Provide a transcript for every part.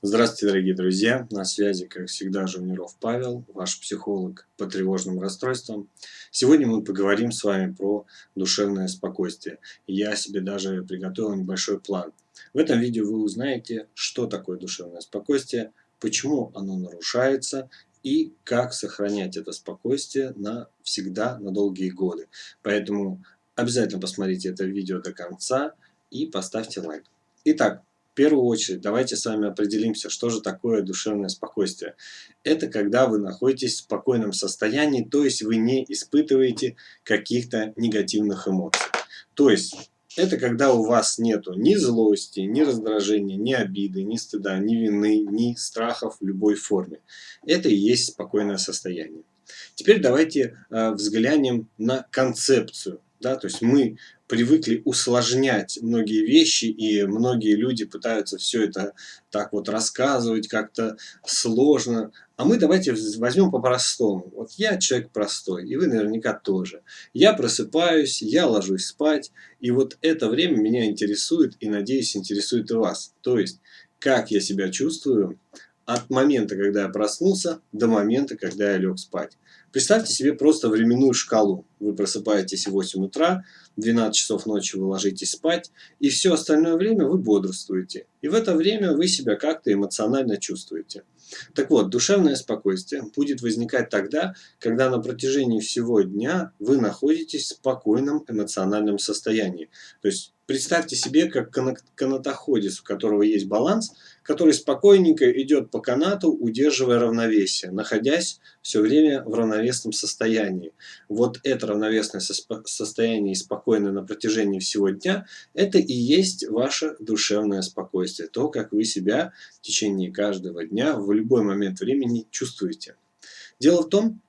Здравствуйте, дорогие друзья! На связи, как всегда, Жуниров Павел, ваш психолог по тревожным расстройствам. Сегодня мы поговорим с вами про душевное спокойствие. Я себе даже приготовил небольшой план. В этом видео вы узнаете, что такое душевное спокойствие, почему оно нарушается и как сохранять это спокойствие на всегда, на долгие годы. Поэтому обязательно посмотрите это видео до конца и поставьте лайк. Итак, первую очередь давайте с вами определимся, что же такое душевное спокойствие. Это когда вы находитесь в спокойном состоянии, то есть вы не испытываете каких-то негативных эмоций. То есть это когда у вас нету ни злости, ни раздражения, ни обиды, ни стыда, ни вины, ни страхов в любой форме. Это и есть спокойное состояние. Теперь давайте э, взглянем на концепцию да, то есть мы привыкли усложнять многие вещи, и многие люди пытаются все это так вот рассказывать как-то сложно. А мы давайте возьмем по-простому. Вот я человек простой, и вы наверняка тоже. Я просыпаюсь, я ложусь спать, и вот это время меня интересует, и, надеюсь, интересует и вас. То есть, как я себя чувствую от момента, когда я проснулся, до момента, когда я лег спать. Представьте себе просто временную шкалу. Вы просыпаетесь в 8 утра, 12 часов ночи вы ложитесь спать, и все остальное время вы бодрствуете. И в это время вы себя как-то эмоционально чувствуете. Так вот, душевное спокойствие будет возникать тогда, когда на протяжении всего дня вы находитесь в спокойном эмоциональном состоянии. То есть представьте себе, как канатоходец, у которого есть баланс, который спокойненько идет по канату, удерживая равновесие, находясь все время в равновесном состоянии. Вот это равновесное состояние и спокойное на протяжении всего дня, это и есть ваше душевное спокойствие. То, как вы себя в течение каждого дня в любой момент времени чувствуете. Дело в том,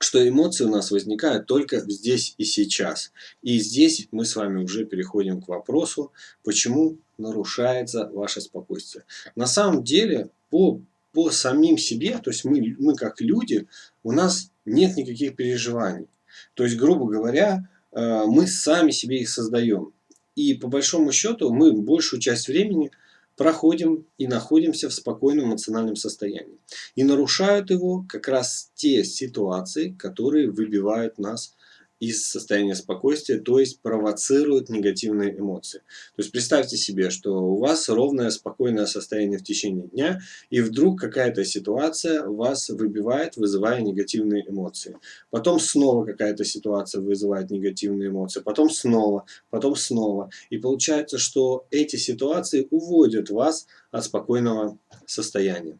что эмоции у нас возникают только здесь и сейчас. И здесь мы с вами уже переходим к вопросу, почему нарушается ваше спокойствие. На самом деле, по, по самим себе, то есть мы, мы как люди, у нас нет никаких переживаний. То есть, грубо говоря, э, мы сами себе их создаем. И по большому счету мы большую часть времени проходим и находимся в спокойном эмоциональном состоянии. И нарушают его как раз те ситуации, которые выбивают нас из состояния спокойствия, то есть провоцируют негативные эмоции. То есть представьте себе, что у вас ровное спокойное состояние в течение дня, и вдруг какая-то ситуация вас выбивает, вызывая негативные эмоции. Потом снова какая-то ситуация вызывает негативные эмоции, потом снова, потом снова. И получается, что эти ситуации уводят вас от спокойного состояния.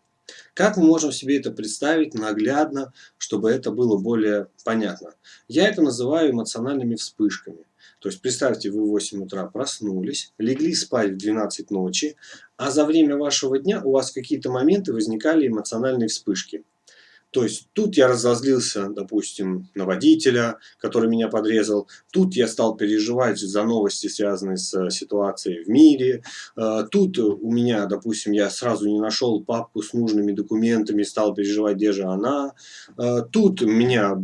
Как мы можем себе это представить наглядно, чтобы это было более понятно? Я это называю эмоциональными вспышками. То есть представьте, вы в 8 утра проснулись, легли спать в 12 ночи, а за время вашего дня у вас какие-то моменты возникали эмоциональные вспышки. То есть тут я разозлился, допустим, на водителя, который меня подрезал. Тут я стал переживать за новости, связанные с э, ситуацией в мире. Э, тут у меня, допустим, я сразу не нашел папку с нужными документами, стал переживать, где же она. Э, тут меня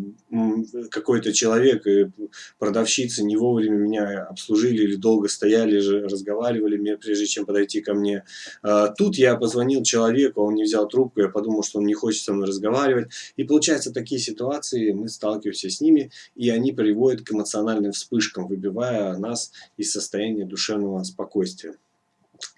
какой-то человек и продавщицы не вовремя меня обслужили или долго стояли, разговаривали, прежде чем подойти ко мне. Тут я позвонил человеку, он не взял трубку, я подумал, что он не хочет со мной разговаривать разговаривать. И получается, такие ситуации, мы сталкиваемся с ними, и они приводят к эмоциональным вспышкам, выбивая нас из состояния душевного спокойствия.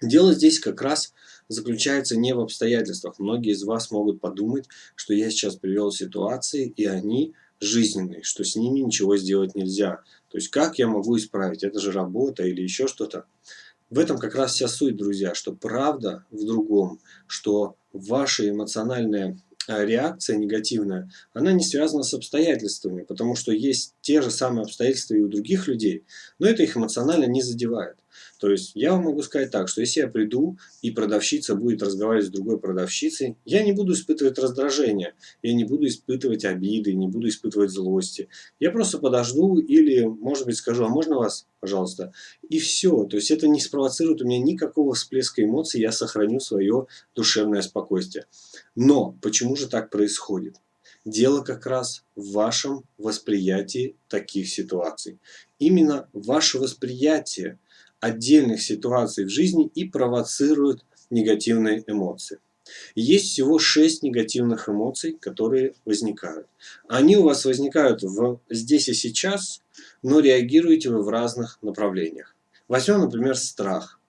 Дело здесь как раз заключается не в обстоятельствах. Многие из вас могут подумать, что я сейчас привел ситуации, и они жизненные, что с ними ничего сделать нельзя. То есть как я могу исправить? Это же работа или еще что-то. В этом как раз вся суть, друзья, что правда в другом, что ваши эмоциональные реакция негативная, она не связана с обстоятельствами, потому что есть те же самые обстоятельства и у других людей, но это их эмоционально не задевает. То есть я вам могу сказать так, что если я приду и продавщица будет разговаривать с другой продавщицей, я не буду испытывать раздражение, я не буду испытывать обиды, не буду испытывать злости. Я просто подожду или, может быть, скажу, а можно вас, пожалуйста? И все. То есть это не спровоцирует у меня никакого всплеска эмоций, я сохраню свое душевное спокойствие. Но почему же так происходит? Дело как раз в вашем восприятии таких ситуаций. Именно ваше восприятие отдельных ситуаций в жизни и провоцирует негативные эмоции. Есть всего 6 негативных эмоций, которые возникают. Они у вас возникают в, здесь и сейчас, но реагируете вы в разных направлениях. Возьмем, например, страх.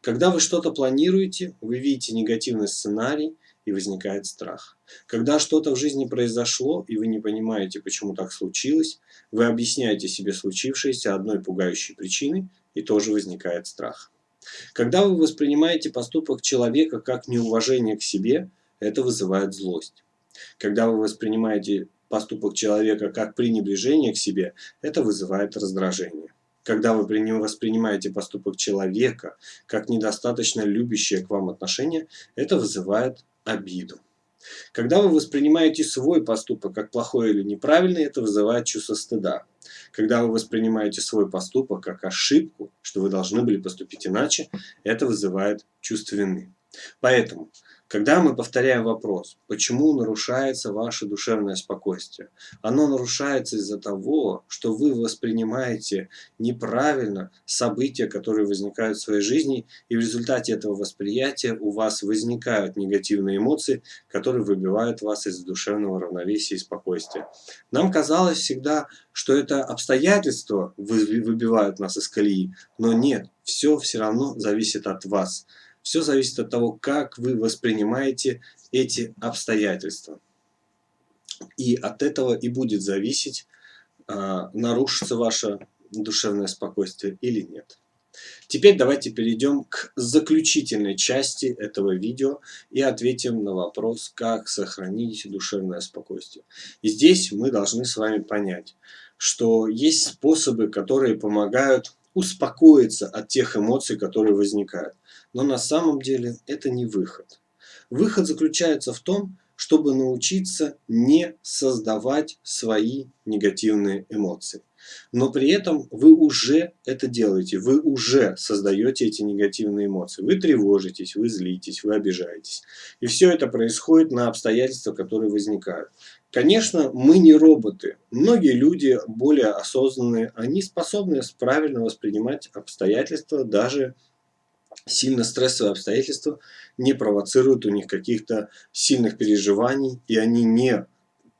Когда вы что-то планируете, вы видите негативный сценарий и возникает страх. Когда что-то в жизни произошло, и вы не понимаете, почему так случилось, вы объясняете себе случившееся одной пугающей причиной, и тоже возникает страх. Когда вы воспринимаете поступок человека как неуважение к себе, это вызывает злость. Когда вы воспринимаете поступок человека как пренебрежение к себе, это вызывает раздражение. Когда вы воспринимаете поступок человека как недостаточно любящее к вам отношение, это вызывает обиду. Когда вы воспринимаете свой поступок как плохой или неправильный, это вызывает чувство стыда. Когда вы воспринимаете свой поступок как ошибку, что вы должны были поступить иначе, это вызывает чувство вины. Поэтому когда мы повторяем вопрос, почему нарушается ваше душевное спокойствие, оно нарушается из-за того, что вы воспринимаете неправильно события, которые возникают в своей жизни, и в результате этого восприятия у вас возникают негативные эмоции, которые выбивают вас из душевного равновесия и спокойствия. Нам казалось всегда, что это обстоятельства выбивают нас из колеи, но нет, все все равно зависит от вас. Все зависит от того, как вы воспринимаете эти обстоятельства. И от этого и будет зависеть, а, нарушится ваше душевное спокойствие или нет. Теперь давайте перейдем к заключительной части этого видео и ответим на вопрос, как сохранить душевное спокойствие. И здесь мы должны с вами понять, что есть способы, которые помогают успокоиться от тех эмоций, которые возникают. Но на самом деле это не выход. Выход заключается в том, чтобы научиться не создавать свои негативные эмоции. Но при этом вы уже это делаете, вы уже создаете эти негативные эмоции. Вы тревожитесь, вы злитесь, вы обижаетесь. И все это происходит на обстоятельства, которые возникают. Конечно, мы не роботы. Многие люди более осознанные, они способны правильно воспринимать обстоятельства, даже сильно стрессовые обстоятельства не провоцируют у них каких-то сильных переживаний, и они не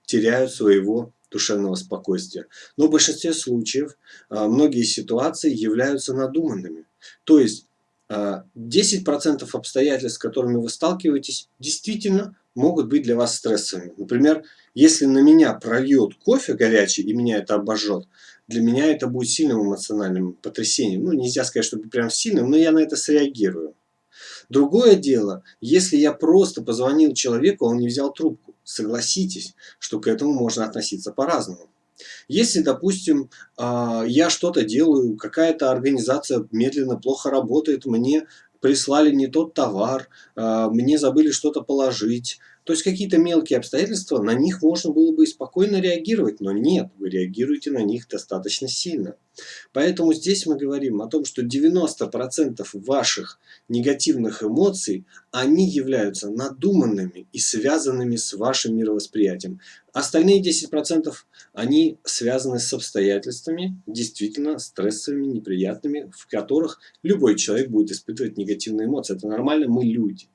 теряют своего душевного спокойствия. Но в большинстве случаев а, многие ситуации являются надуманными. То есть 10% а, обстоятельств, с которыми вы сталкиваетесь, действительно могут быть для вас стрессовыми. Например, если на меня прольет кофе горячий и меня это обожжет, для меня это будет сильным эмоциональным потрясением. Ну, нельзя сказать, что прям сильным, но я на это среагирую. Другое дело, если я просто позвонил человеку, а он не взял трубку. Согласитесь, что к этому можно относиться по-разному. Если, допустим, а, я что-то делаю, какая-то организация медленно, плохо работает, мне прислали не тот товар, а, мне забыли что-то положить, то есть какие-то мелкие обстоятельства, на них можно было бы и спокойно реагировать, но нет, вы реагируете на них достаточно сильно. Поэтому здесь мы говорим о том, что 90% ваших негативных эмоций, они являются надуманными и связанными с вашим мировосприятием. Остальные 10% они связаны с обстоятельствами, действительно стрессовыми, неприятными, в которых любой человек будет испытывать негативные эмоции. Это нормально, мы люди.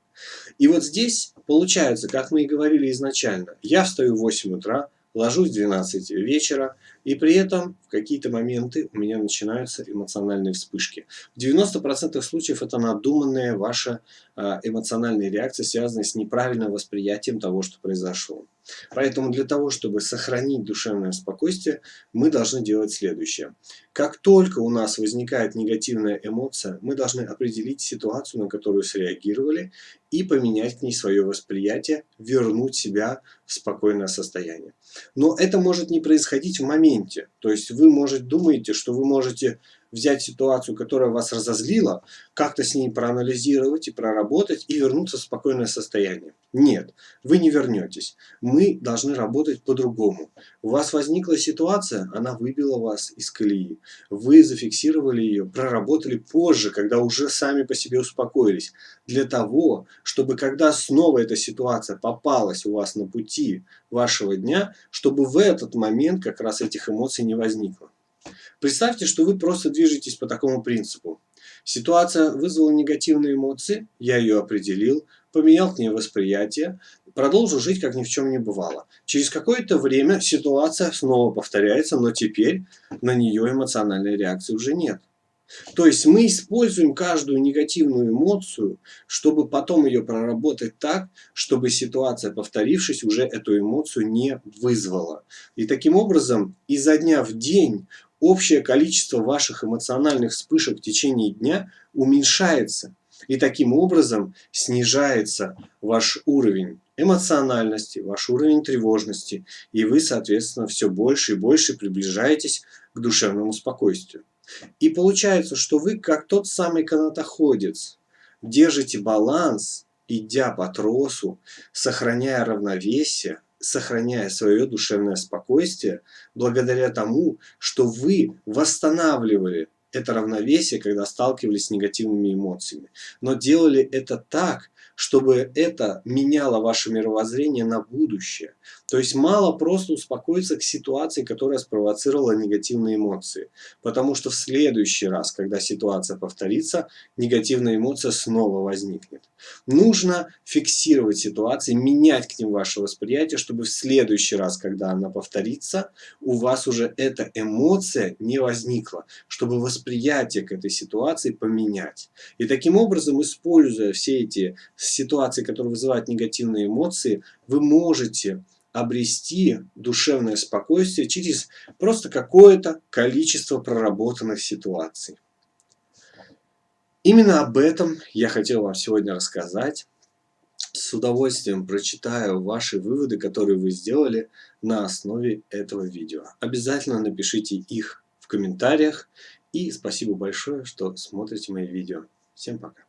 И вот здесь получается, как мы и говорили изначально, я встаю в 8 утра, ложусь в 12 вечера, и при этом в какие-то моменты у меня начинаются эмоциональные вспышки. В 90% случаев это надуманная ваша а, эмоциональная реакция, связанная с неправильным восприятием того, что произошло. Поэтому для того, чтобы сохранить душевное спокойствие, мы должны делать следующее. Как только у нас возникает негативная эмоция, мы должны определить ситуацию, на которую среагировали, и поменять к ней свое восприятие, вернуть себя в спокойное состояние. Но это может не происходить в моменте. То есть вы, может, думаете, что вы можете взять ситуацию, которая вас разозлила, как-то с ней проанализировать и проработать и вернуться в спокойное состояние. Нет, вы не вернетесь. Мы должны работать по-другому. У вас возникла ситуация, она выбила вас из колеи. Вы зафиксировали ее, проработали позже, когда уже сами по себе успокоились. Для того, чтобы когда снова эта ситуация попалась у вас на пути вашего дня, чтобы в этот момент как раз этих эмоций не возникло. Представьте, что вы просто движетесь по такому принципу. Ситуация вызвала негативные эмоции, я ее определил, поменял к ней восприятие, продолжил жить, как ни в чем не бывало. Через какое-то время ситуация снова повторяется, но теперь на нее эмоциональной реакции уже нет. То есть мы используем каждую негативную эмоцию, чтобы потом ее проработать так, чтобы ситуация, повторившись, уже эту эмоцию не вызвала. И таким образом, изо дня в день общее количество ваших эмоциональных вспышек в течение дня уменьшается. И таким образом снижается ваш уровень эмоциональности, ваш уровень тревожности. И вы, соответственно, все больше и больше приближаетесь к душевному спокойствию. И получается, что вы, как тот самый канатоходец, держите баланс, идя по тросу, сохраняя равновесие, сохраняя свое душевное спокойствие, благодаря тому, что вы восстанавливали это равновесие, когда сталкивались с негативными эмоциями. Но делали это так, чтобы это меняло ваше мировоззрение на будущее. То есть мало просто успокоиться к ситуации, которая спровоцировала негативные эмоции. Потому что в следующий раз, когда ситуация повторится, негативная эмоция снова возникнет. Нужно фиксировать ситуации, менять к ним ваше восприятие, чтобы в следующий раз, когда она повторится, у вас уже эта эмоция не возникла. Чтобы восприятие к этой ситуации поменять. И таким образом, используя все эти ситуации, которые вызывают негативные эмоции, вы можете обрести душевное спокойствие через просто какое-то количество проработанных ситуаций. Именно об этом я хотел вам сегодня рассказать. С удовольствием прочитаю ваши выводы, которые вы сделали на основе этого видео. Обязательно напишите их в комментариях. И спасибо большое, что смотрите мои видео. Всем пока.